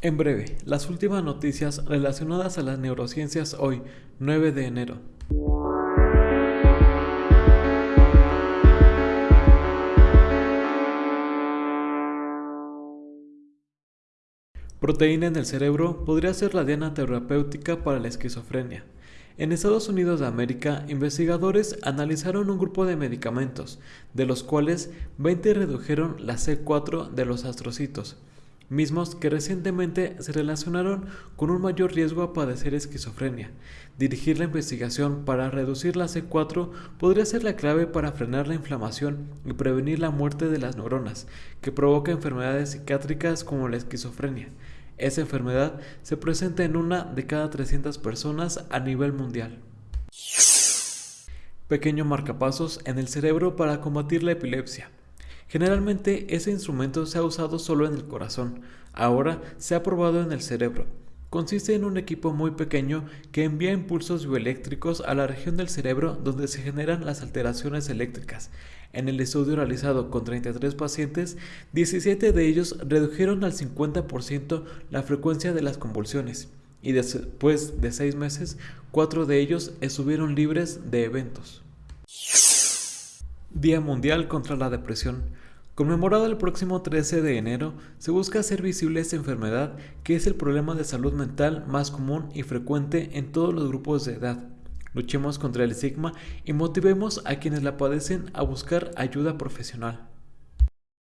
En breve, las últimas noticias relacionadas a las neurociencias hoy, 9 de enero. Proteína en el cerebro podría ser la diana terapéutica para la esquizofrenia. En Estados Unidos de América, investigadores analizaron un grupo de medicamentos, de los cuales 20 redujeron la C4 de los astrocitos, mismos que recientemente se relacionaron con un mayor riesgo a padecer esquizofrenia. Dirigir la investigación para reducir la C4 podría ser la clave para frenar la inflamación y prevenir la muerte de las neuronas, que provoca enfermedades psiquiátricas como la esquizofrenia. Esa enfermedad se presenta en una de cada 300 personas a nivel mundial. Pequeño marcapasos en el cerebro para combatir la epilepsia. Generalmente ese instrumento se ha usado solo en el corazón, ahora se ha probado en el cerebro. Consiste en un equipo muy pequeño que envía impulsos bioeléctricos a la región del cerebro donde se generan las alteraciones eléctricas. En el estudio realizado con 33 pacientes, 17 de ellos redujeron al 50% la frecuencia de las convulsiones y después de 6 meses, 4 de ellos estuvieron libres de eventos. Día Mundial contra la Depresión. Conmemorado el próximo 13 de enero, se busca hacer visible esta enfermedad que es el problema de salud mental más común y frecuente en todos los grupos de edad. Luchemos contra el estigma y motivemos a quienes la padecen a buscar ayuda profesional.